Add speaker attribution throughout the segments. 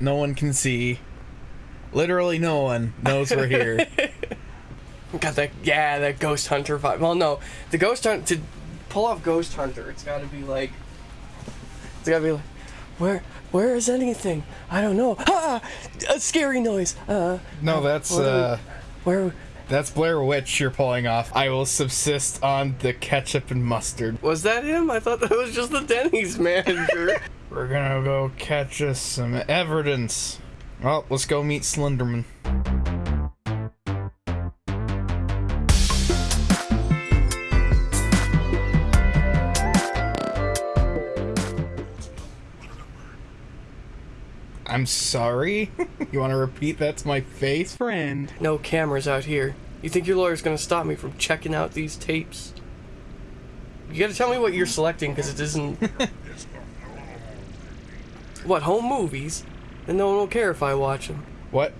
Speaker 1: No one can see. Literally no one knows we're here.
Speaker 2: Got that, yeah, that Ghost Hunter vibe. Well, no, the Ghost Hunt to pull off Ghost Hunter, it's got to be like, it's got to be like, where, where is anything? I don't know. Ah, a scary noise. Uh,
Speaker 1: no, that's
Speaker 2: What we-
Speaker 1: uh,
Speaker 2: where
Speaker 1: that's Blair Witch you're pulling off. I will subsist on the ketchup and mustard.
Speaker 2: was that him? I thought that was just the Denny's manager.
Speaker 1: We're gonna go catch us some evidence. Well, let's go meet Slenderman. I'm sorry. you want to repeat that's my face?
Speaker 3: Friend.
Speaker 2: no cameras out here. You think your lawyer's gonna stop me from checking out these tapes? You gotta tell me what you're selecting, because it isn't. what, home movies? and no one will care if I watch them.
Speaker 1: What?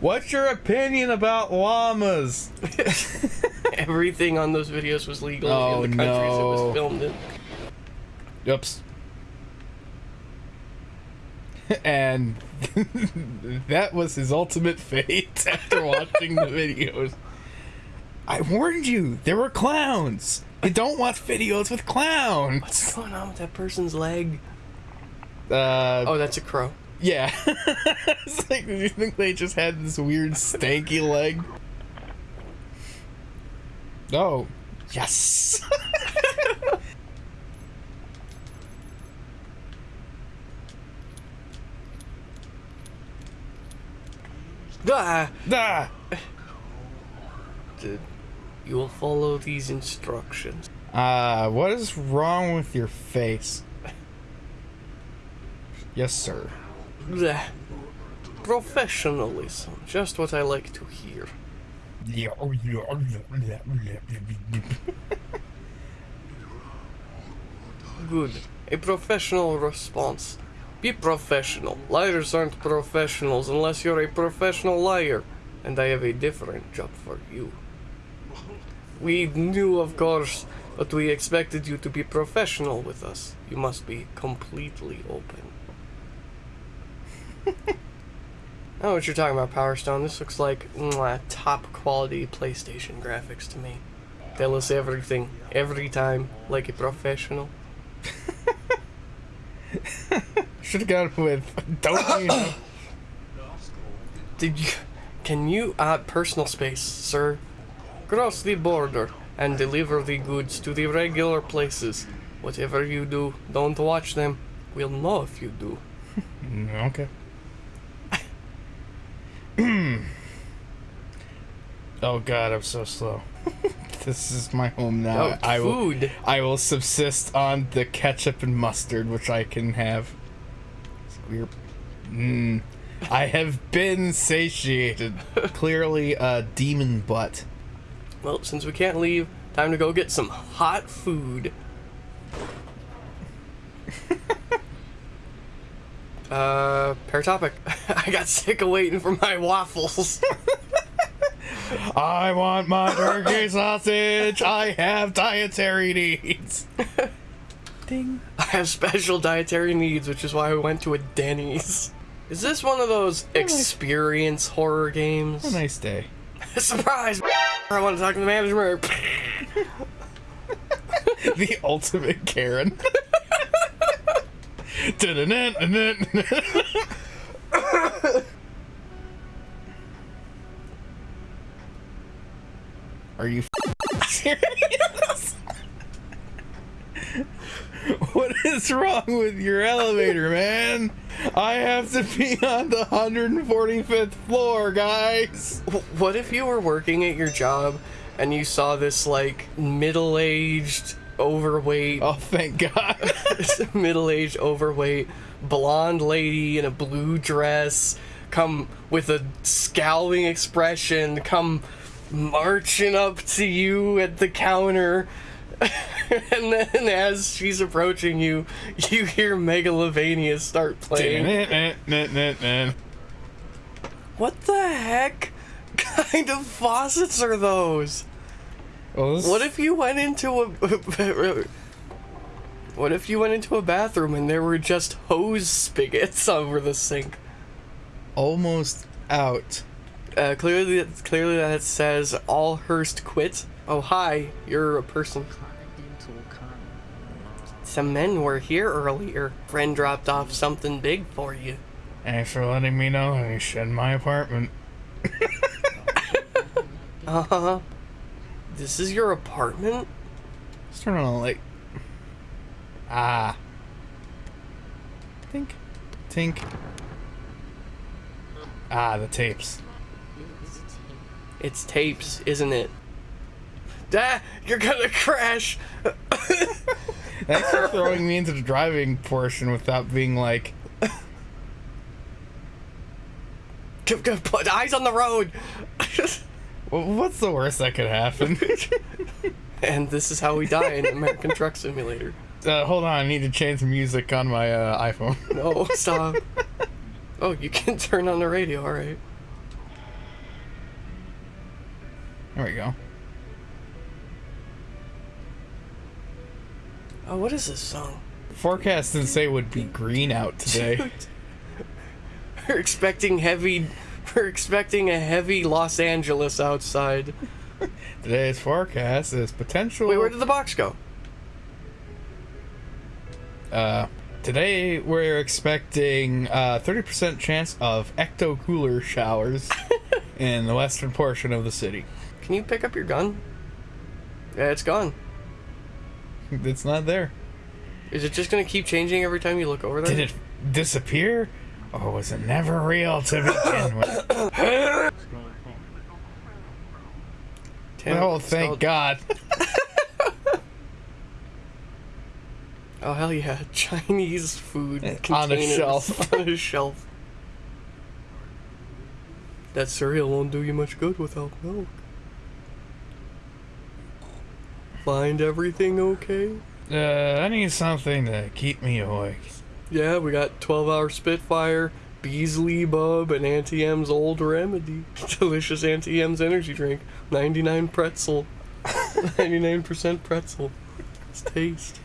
Speaker 1: What's your opinion about llamas?
Speaker 2: Everything on those videos was legal
Speaker 1: Oh,
Speaker 2: in the countries it was filmed in.
Speaker 1: Oops. and that was his ultimate fate after watching the videos. I warned you, there were clowns. You don't watch videos with clowns.
Speaker 2: What's going on with that person's leg?
Speaker 1: Uh,
Speaker 2: Oh, that's a crow.
Speaker 1: yeah. it's like, do you think they just had this weird stanky leg? Oh, yes.
Speaker 2: Ah!
Speaker 1: ah.
Speaker 2: Dude, you will follow these instructions.
Speaker 1: Uh, what is wrong with your face? Yes, sir.
Speaker 2: Bleh. Professionalism, just what I like to hear. Good. A professional response. Be professional. Liars aren't professionals unless you're a professional liar. And I have a different job for you. We knew, of course, but we expected you to be professional with us. You must be completely open. I know what you're talking about, Power Stone. This looks like mwah, top quality PlayStation graphics to me. Tell us everything, every time, like a professional.
Speaker 1: Should have gone with don't you know?
Speaker 2: Did you? Can you add personal space, sir? Cross the border and deliver the goods to the regular places. Whatever you do, don't watch them. We'll know if you do.
Speaker 1: Mm, Okay. oh God, I'm so slow. this is my home now.
Speaker 2: Oh,
Speaker 1: I will.
Speaker 2: food.
Speaker 1: I will subsist on the ketchup and mustard, which I can have. Weird. Mm. I have been satiated. Clearly, a demon butt.
Speaker 2: Well, since we can't leave, time to go get some hot food. uh, Paratopic. I got sick of waiting for my waffles.
Speaker 1: I want my turkey sausage. I have dietary needs. Ding.
Speaker 2: I have special dietary needs, which is why I went to a Denny's. Is this one of those experience horror games?
Speaker 1: A nice day.
Speaker 2: Surprise! I want to talk to the manager.
Speaker 1: the ultimate Karen. Are you serious? what is wrong with your elevator, man? I have to be on the 145th floor, guys.
Speaker 2: What if you were working at your job and you saw this like middle-aged, overweight,
Speaker 1: Oh, thank God.
Speaker 2: middle-aged, overweight, blonde lady in a blue dress come with a scowling expression, come marching up to you at the counter. and then as she's approaching you, you hear Megalovania start playing. What the heck kind of faucets are those?
Speaker 1: Well,
Speaker 2: What if you went into a What if you went into a bathroom and there were just hose spigots over the sink?
Speaker 1: Almost out.
Speaker 2: Uh, clearly, clearly that says all Hearst quit. Oh hi, you're a person. Some men were here earlier. Friend dropped off something big for you.
Speaker 1: Thanks for letting me know I shed my apartment.
Speaker 2: Uh huh. This is your apartment?
Speaker 1: Let's turn on the light. Ah. Tink. Tink. Ah, the tapes.
Speaker 2: It's tapes, isn't it? Ah, you're gonna crash!
Speaker 1: Thanks for throwing me into the driving portion without being like,
Speaker 2: Put eyes on the road!
Speaker 1: What's the worst that could happen?
Speaker 2: and this is how we die in American Truck Simulator.
Speaker 1: uh, hold on, I need to change the music on my uh, iPhone.
Speaker 2: No, stop. Oh, you can turn on the radio, alright.
Speaker 1: There we go.
Speaker 2: Oh, what is this song?
Speaker 1: Forecast didn't say it would be green out today.
Speaker 2: We're expecting heavy. We're expecting a heavy Los Angeles outside.
Speaker 1: Today's forecast is potential.
Speaker 2: Wait, where did the box go?
Speaker 1: Uh, today we're expecting a 30% chance of ecto cooler showers in the western portion of the city.
Speaker 2: Can you pick up your gun? Yeah, it's gone.
Speaker 1: It's not there.
Speaker 2: Is it just gonna keep changing every time you look over there?
Speaker 1: Did it disappear? Or was it never real to begin with?
Speaker 2: Damn,
Speaker 1: oh, thank God.
Speaker 2: Oh hell yeah, Chinese food eh,
Speaker 1: On a shelf.
Speaker 2: on a shelf. That cereal won't do you much good without milk. Find everything okay?
Speaker 1: Uh, I need something to keep me awake.
Speaker 2: Yeah, we got 12 hour Spitfire, Beasley Bub, and Auntie M's Old Remedy. Delicious Auntie M's energy drink. 99 pretzel. 99% pretzel. It's taste.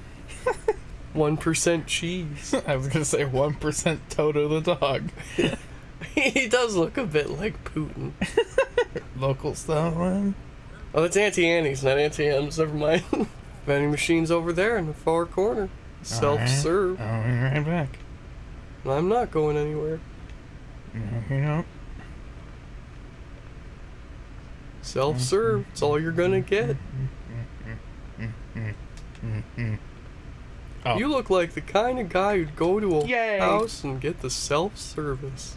Speaker 2: 1% cheese.
Speaker 1: I was gonna say 1% Toto the dog.
Speaker 2: he does look a bit like Putin.
Speaker 1: Local style one.
Speaker 2: Oh, that's Auntie Annie's, not Auntie M's. Never mind. Vending machine's over there in the far corner. Self serve.
Speaker 1: I'll be right back.
Speaker 2: I'm not going anywhere.
Speaker 1: You know,
Speaker 2: Self serve. It's all you're gonna get.
Speaker 1: Oh.
Speaker 2: You look like the kind of guy who'd go to a
Speaker 1: Yay.
Speaker 2: house and get the self service.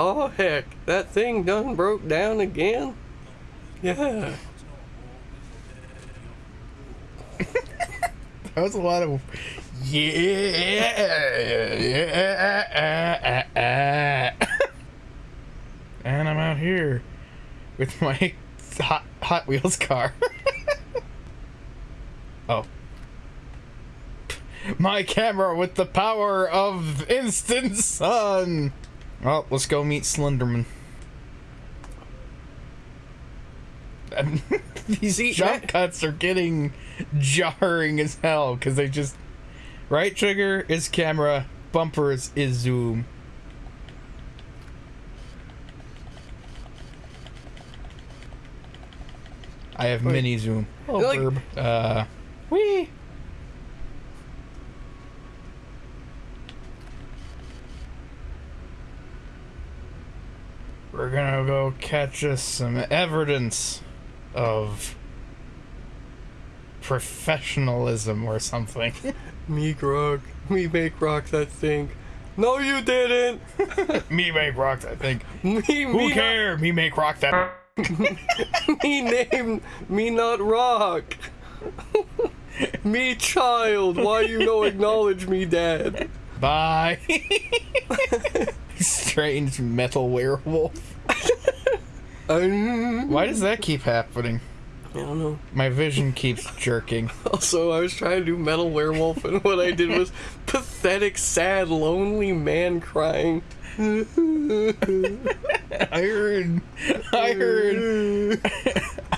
Speaker 2: Oh heck, that thing done broke down again? Yeah.
Speaker 1: That was a lot of yeah, yeah. and I'm out here with my hot Hot Wheels car. oh. My camera with the power of instant sun. Well, let's go meet Slenderman. These jump cuts are getting jarring as hell because they just right trigger is camera, bumpers is zoom. I have
Speaker 2: Wait.
Speaker 1: mini zoom. Oh,
Speaker 2: Like-
Speaker 1: verb. Uh, wee. We're gonna go catch us some evidence of professionalism or something.
Speaker 2: Me grog. Me make rock that thing. No, you didn't.
Speaker 1: me make rock that thing.
Speaker 2: Me,
Speaker 1: Who
Speaker 2: me,
Speaker 1: care? Me make rock that.
Speaker 2: Me name, me not rock. me child. Why you no acknowledge me, dad?
Speaker 1: Bye. Strange metal werewolf.
Speaker 2: Um,
Speaker 1: Why does that keep happening?
Speaker 2: I don't know.
Speaker 1: My vision keeps jerking.
Speaker 2: Also, I was trying to do metal werewolf, and what I did was pathetic, sad, lonely man crying.
Speaker 1: I heard. I heard.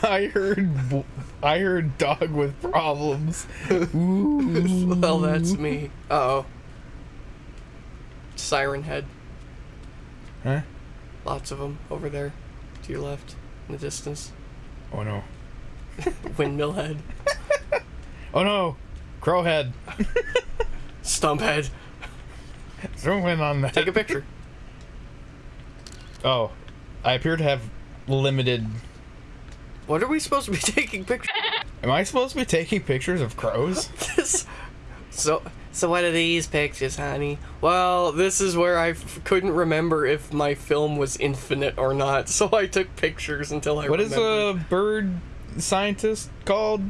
Speaker 1: I heard, I heard dog with problems. Ooh.
Speaker 2: well, that's me. Uh oh. Siren head.
Speaker 1: Huh?
Speaker 2: Lots of them over there, to your left, in the distance.
Speaker 1: Oh no.
Speaker 2: Windmill head.
Speaker 1: Oh no. Crowhead.
Speaker 2: Stump head.
Speaker 1: Zoom in on that.
Speaker 2: Take a picture.
Speaker 1: Oh, I appear to have limited.
Speaker 2: What are we supposed to be taking pictures?
Speaker 1: Am I supposed to be taking pictures of crows?
Speaker 2: This- so, so what are these pictures, honey? Well, this is where I f- couldn't remember if my film was infinite or not, so I took pictures until I
Speaker 1: What is
Speaker 2: remembered.
Speaker 1: a bird scientist called?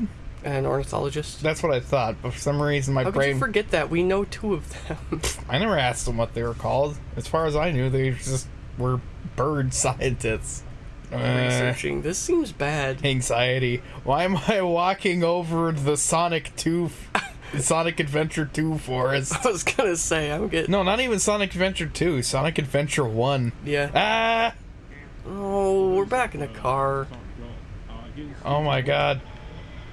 Speaker 2: An ornithologist.
Speaker 1: That's what I thought, but for some reason my
Speaker 2: How could
Speaker 1: brain.
Speaker 2: you forget that? We know two of them.
Speaker 1: I never asked them what they were called. As far as I knew, they just were bird scientists. Uh,
Speaker 2: Researching. This seems bad.
Speaker 1: anxiety. Why am I walking over the Sonic 2, Sonic Adventure 2 forest?
Speaker 2: I was gonna say, I'm getting.
Speaker 1: No, not even Sonic Adventure 2, Sonic Adventure 1.
Speaker 2: Yeah.
Speaker 1: Ah!
Speaker 2: Oh, we're back in a car.
Speaker 1: Oh my god.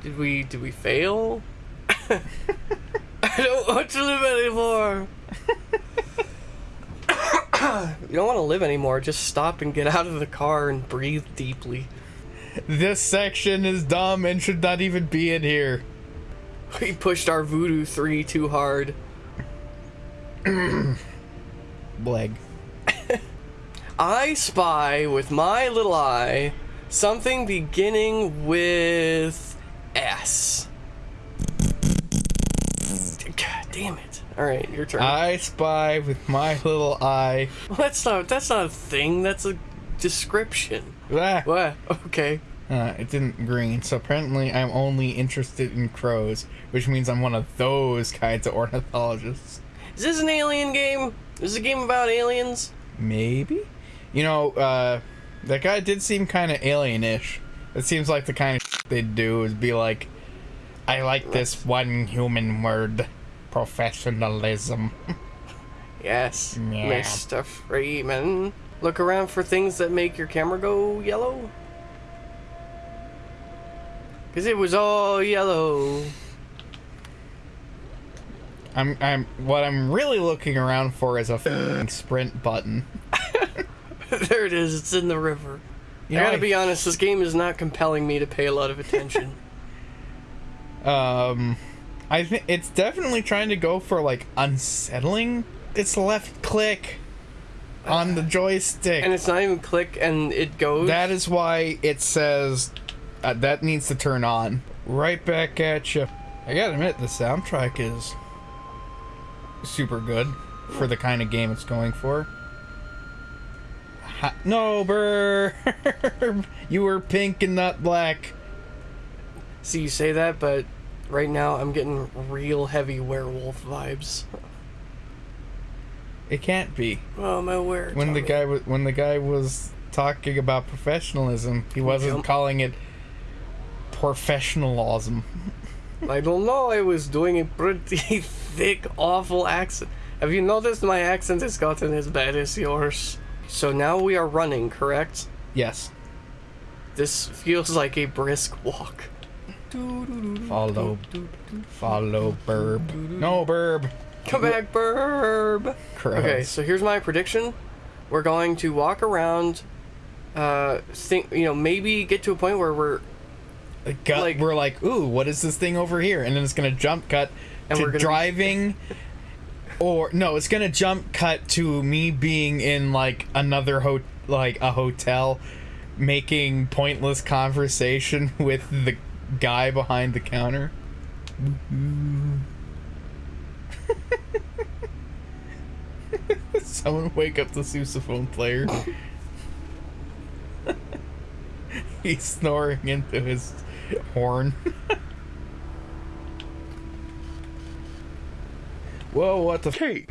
Speaker 2: Did we? Did we fail? I don't want to live anymore. you don't want to live anymore. Just stop and get out of the car and breathe deeply.
Speaker 1: This section is dumb and should not even be in here.
Speaker 2: We pushed our Voodoo 3 too hard.
Speaker 1: Bleg.
Speaker 2: I spy with my little eye something beginning with S. God damn it. Alright, your turn.
Speaker 1: I spy with my little eye.
Speaker 2: Well, that's not that's not a thing. That's a description.
Speaker 1: Ah.
Speaker 2: What? Okay.
Speaker 1: Uh, it didn't green, so apparently I'm only interested in crows, which means I'm one of those kinds of ornithologists.
Speaker 2: Is this an alien game? Is this a game about aliens?
Speaker 1: Maybe? You know, uh, that guy did seem kind of alien-ish. It seems like the kind of they'd do is be like, I like this one human word, professionalism.
Speaker 2: Yes,
Speaker 1: Yeah.
Speaker 2: Mr. Freeman. Look around for things that make your camera go yellow. Cause it was all yellow.
Speaker 1: I'm, I'm, what I'm really looking around for is a sprint button.
Speaker 2: there it is. It's in the river.
Speaker 1: You
Speaker 2: I
Speaker 1: know,
Speaker 2: gotta
Speaker 1: I-
Speaker 2: be honest. This game is not compelling me to pay a lot of attention.
Speaker 1: Um, I think it's definitely trying to go for like unsettling. It's left click on the joystick.
Speaker 2: and it's not even click, and it goes.
Speaker 1: that is why it says uh, that needs to turn on. Right back at you. I gotta admit, the soundtrack is super good for the kind of game it's going for. Ha- no, Burb! you were pink and not black.
Speaker 2: See, you say that, but right now I'm getting real heavy werewolf vibes.
Speaker 1: It can't be.
Speaker 2: Oh my word!
Speaker 1: when the guy was when the guy was talking about professionalism, he wasn't
Speaker 2: Jump.
Speaker 1: calling it professionalism.
Speaker 2: I don't know. I was doing a pretty thick, awful accent. Have you noticed my accent has gotten as bad as yours? So now we are running, correct?
Speaker 1: Yes.
Speaker 2: This feels like a brisk walk.
Speaker 1: Follow, follow, burb. No, burb.
Speaker 2: Come back, Burb.
Speaker 1: Gross.
Speaker 2: Okay, so here's my prediction. We're going to walk around. Uh, think you know maybe get to a point where we're Like-
Speaker 1: we're like, ooh, what is this thing over here? And then it's gonna jump cut
Speaker 2: And
Speaker 1: to
Speaker 2: we're
Speaker 1: driving. Or no, it's gonna jump cut to me being in like another ho like a hotel, making pointless conversation with the guy behind the counter. Someone wake up the sousaphone player. He's snoring into his horn. Whoa, what the cake?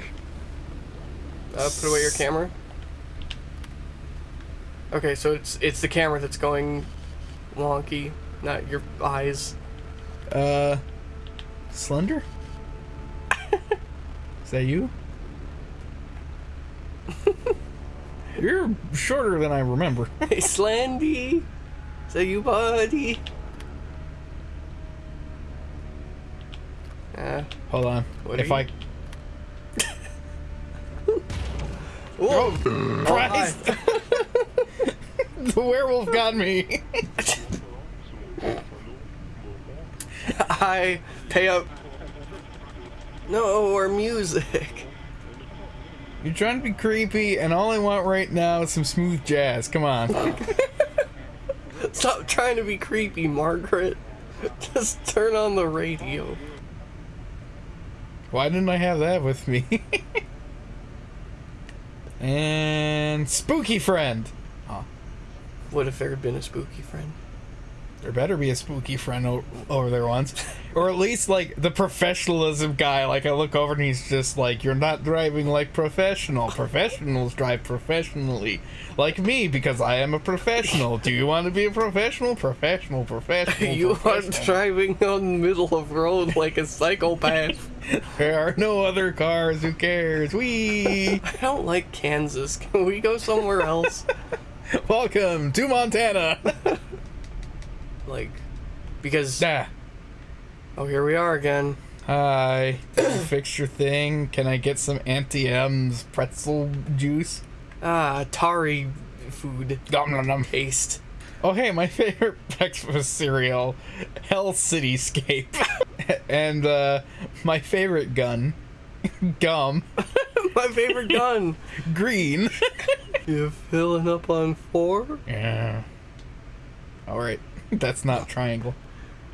Speaker 2: uh, put away your camera. Okay, so it's it's the camera that's going wonky, not your eyes.
Speaker 1: Uh, Slender? Is that you? You're shorter than I remember.
Speaker 2: Hey, Slandy. Say you, buddy. Uh,
Speaker 1: Hold on.
Speaker 2: What
Speaker 1: if I.
Speaker 2: whoa!
Speaker 1: Oh, Christ! the werewolf got me.
Speaker 2: I pay up. No, or music.
Speaker 1: You're trying to be creepy, and all I want right now is some smooth jazz. Come on.
Speaker 2: Stop trying to be creepy, Margaret. Just turn on the radio.
Speaker 1: Why didn't I have that with me? and spooky friend.
Speaker 2: What if there had been a spooky friend?
Speaker 1: There better be a spooky friend o- over there once. Or at least, like, the professionalism guy. Like, I look over and he's just like, You're not driving like professional. Professionals drive professionally. Like me, because I am a professional. Do you want to be a professional? Professional, professional.
Speaker 2: You are
Speaker 1: professional.
Speaker 2: driving on the middle of road like a psychopath.
Speaker 1: There are no other cars. Who cares? We.
Speaker 2: I don't like Kansas. Can we go somewhere else?
Speaker 1: Welcome to Montana.
Speaker 2: Like, because
Speaker 1: nah.
Speaker 2: oh, here we are again.
Speaker 1: Hi. Fix your thing? Can I get some Auntie M's pretzel juice?
Speaker 2: Ah, Atari food
Speaker 1: Nom nom nom.
Speaker 2: taste.
Speaker 1: Oh hey, my favorite breakfast cereal, Hell Cityscape, and uh, my favorite gun, gum,
Speaker 2: My favorite gun.
Speaker 1: green.
Speaker 2: You're filling up on four?
Speaker 1: yeah. All right, that's not triangle.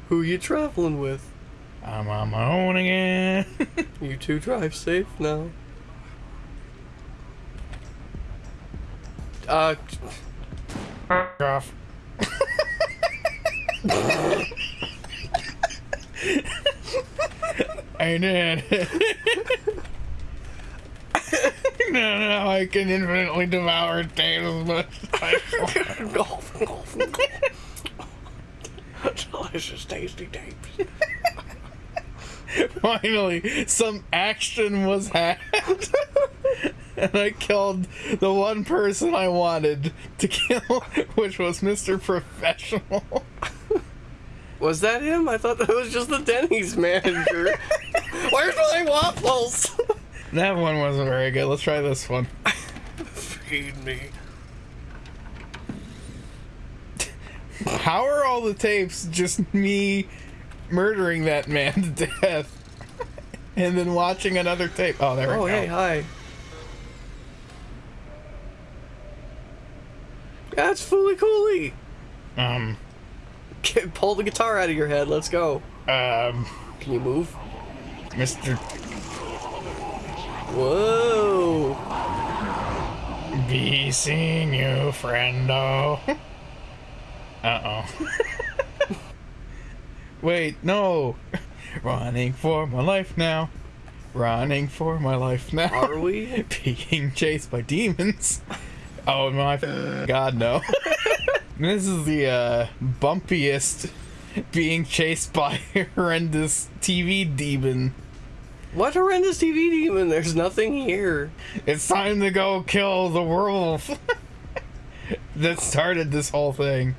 Speaker 2: Who you traveling with?
Speaker 1: I'm on my own again.
Speaker 2: You two drive safe now. Uh,
Speaker 1: off. I did. no, no, I can infinitely devour potatoes, but I
Speaker 2: golf, golf, golf. Delicious, tasty tapes.
Speaker 1: finally some action was had. and I killed the one person I wanted to kill, which was Mr. Professional.
Speaker 2: Was that him? I thought that was just the Denny's manager. Where's my waffles?
Speaker 1: That one wasn't very good. Let's try this one.
Speaker 2: Feed me.
Speaker 1: How are all the tapes just me murdering that man to death? And then watching another tape. Oh, there
Speaker 2: Oh,
Speaker 1: we go.
Speaker 2: Oh, hey, hi. That's Fooly Cooly.
Speaker 1: Um,
Speaker 2: Get, pull the guitar out of your head. Let's go.
Speaker 1: um,
Speaker 2: Can you move?
Speaker 1: Mr.
Speaker 2: Whoa.
Speaker 1: Be seeing you, friendo. Uh oh. Wait, no. Running for my life now. Running for my life now.
Speaker 2: Are we?
Speaker 1: Being chased by demons. Oh my god, no. This is the uh, bumpiest being chased by a horrendous TV demon.
Speaker 2: What horrendous TV demon? There's nothing here.
Speaker 1: It's time to go kill the werewolf that started this whole thing.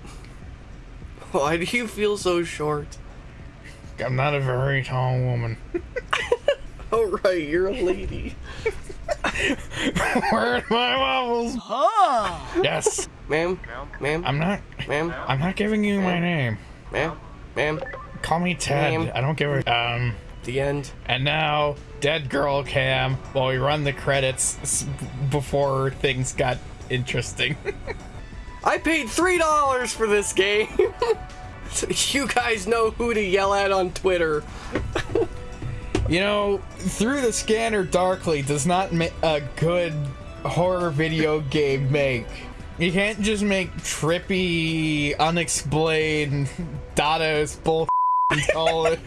Speaker 2: Why do you feel so short?
Speaker 1: I'm not a very tall woman.
Speaker 2: Oh, right, you're a lady.
Speaker 1: Where's my waffles? Yes.
Speaker 2: Ma'am? Ma'am?
Speaker 1: I'm not.
Speaker 2: Ma'am?
Speaker 1: I'm not giving you my name.
Speaker 2: Ma'am? Ma'am?
Speaker 1: Call me Ted. I don't give a. Um.
Speaker 2: The end.
Speaker 1: And now, dead girl cam. While we run the credits before things got interesting.
Speaker 2: I paid three dollars for this game. So you guys know who to yell at on Twitter.
Speaker 1: You know, through the scanner darkly does not make a good horror video game make. You can't just make trippy, unexplained Dadaist bull call it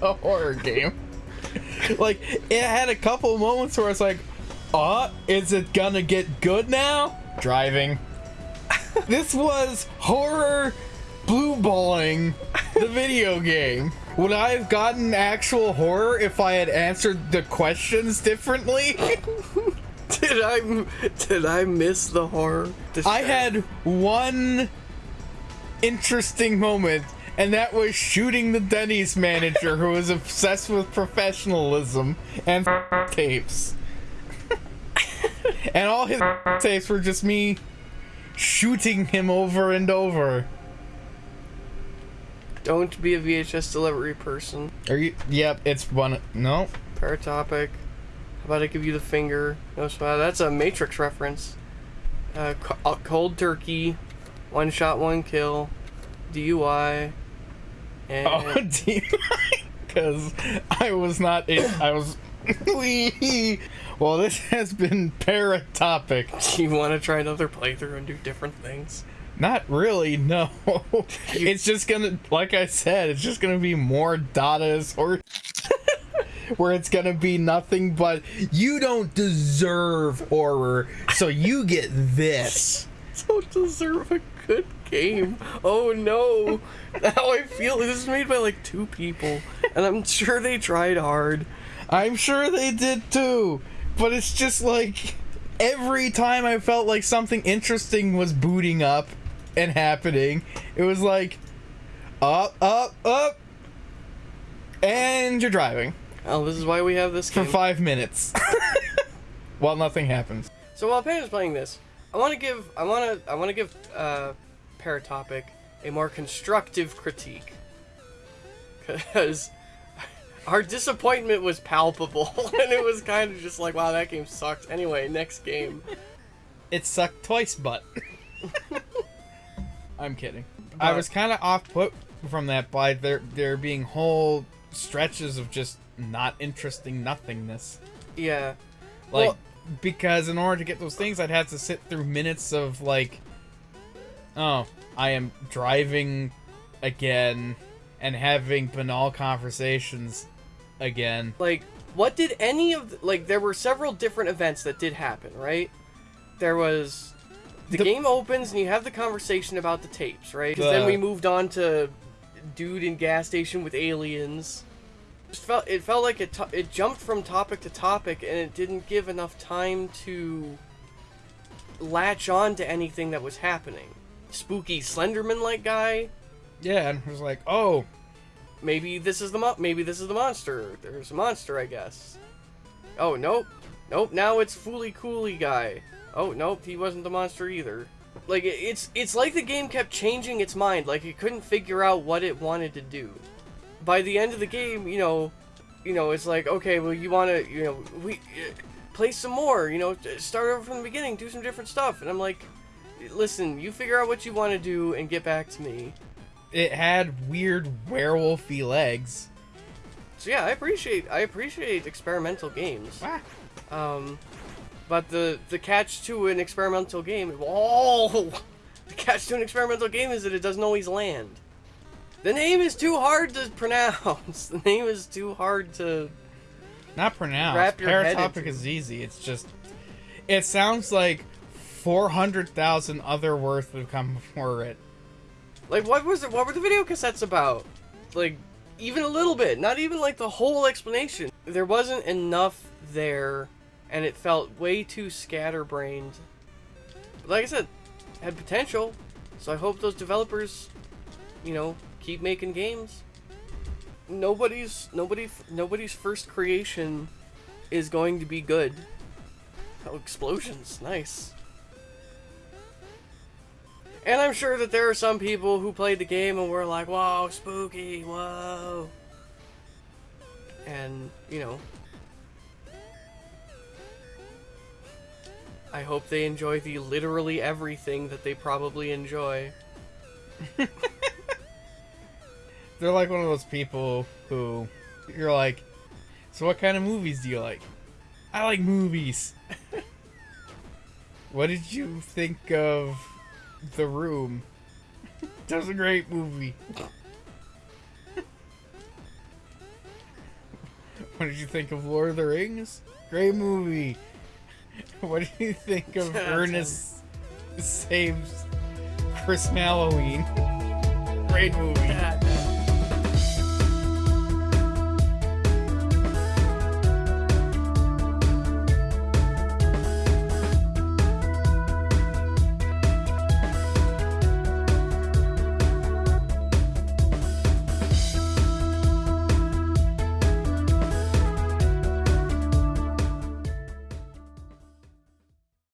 Speaker 1: a horror game. Like, it had a couple moments where it's like, uh, is it gonna get good now? Driving. this was horror blue balling the video game. Would I have gotten actual horror if I had answered the questions differently?
Speaker 2: Did I m- did I miss the horror? Did
Speaker 1: I had one interesting moment, and that was shooting the Denny's manager who was obsessed with professionalism and tapes. and all his tapes were just me shooting him over and over.
Speaker 2: Don't be a VHS delivery person.
Speaker 1: Are you? Yep, it's one. No,
Speaker 2: Paratopic. How about I give you the finger? No. That's a Matrix reference. Uh, co- cold turkey. One shot, one kill. DUI. And
Speaker 1: Oh, because I was not. In, I was. Well, this has been paratopic.
Speaker 2: do you want to try another playthrough and do different things?
Speaker 1: Not really. No. it's just gonna, like I said, it's just gonna be more Dada's or. Where it's gonna be nothing but you don't deserve horror, so you get this.
Speaker 2: Don't deserve a good game. Oh no. how I feel this is made by like two people, and I'm sure they tried hard.
Speaker 1: I'm sure they did too, but it's just like every time I felt like something interesting was booting up and happening, it was like up, up, up, and you're driving
Speaker 2: Oh, this is why we have this
Speaker 1: for five minutes while nothing happens.
Speaker 2: So while Pam is playing this, I want to give I want to I want to give uh, Paratopic a more constructive critique because our disappointment was palpable and it was kind of just like wow that game sucks. Anyway, next game.
Speaker 1: It sucked twice, but I'm kidding. I was kind of off put from that by there there being whole stretches of just not interesting nothingness.
Speaker 2: Yeah.
Speaker 1: Like,
Speaker 2: Well-
Speaker 1: because in order to get those things, I'd have to sit through minutes of like, oh, I am driving again and having banal conversations again.
Speaker 2: like what did any of the, like there were several different events that did happen right there was the,
Speaker 1: The-
Speaker 2: game opens and you have the conversation about the tapes right 'Cause then we moved on to dude in gas station with aliens just felt it felt like it to- it jumped from topic to topic and it didn't give enough time to latch on to anything that was happening spooky slenderman like guy
Speaker 1: Yeah, and it was like, oh,
Speaker 2: maybe this is the mo- maybe this is the monster. There's a monster, I guess. Oh nope, nope. Now it's Fooly Cooly guy. Oh nope, he wasn't the monster either. Like it's it's like the game kept changing its mind. Like it couldn't figure out what it wanted to do. By the end of the game, you know, you know, it's like okay, well you want to, you know, we uh, play some more. You know, start over from the beginning, do some different stuff. And I'm like, listen, you figure out what you want to do and get back to me.
Speaker 1: it had weird werewolfy legs.
Speaker 2: So yeah, I appreciate I appreciate experimental games.
Speaker 1: Ah.
Speaker 2: Um, but the the catch to an experimental game, oh, the catch to an experimental game is that it doesn't always land. The name is too hard to pronounce. The name is too hard to.
Speaker 1: Not pronounce.
Speaker 2: Wrap your
Speaker 1: Paratopic is easy. It's just, it sounds like four hundred thousand other words have come before it.
Speaker 2: Like, what was it? What were the video cassettes about? Like, even a little bit. Not even like the whole explanation. There wasn't enough there, and it felt way too scatterbrained. But like I said, had potential. So I hope those developers, you know, keep making games. Nobody's nobody nobody's first creation is going to be good. Oh, explosions, nice. And I'm sure that there are some people who played the game and were like, "Whoa, spooky, whoa," and you know, I hope they enjoy the literally everything that they probably enjoy.
Speaker 1: They're like one of those people who you're like, so what kind of movies do you like? I like movies. what did you think of The Room? that was a great movie. what did you think of Lord of the Rings? Great movie. What do you think of Ernest Saves Chris Halloween? Great movie.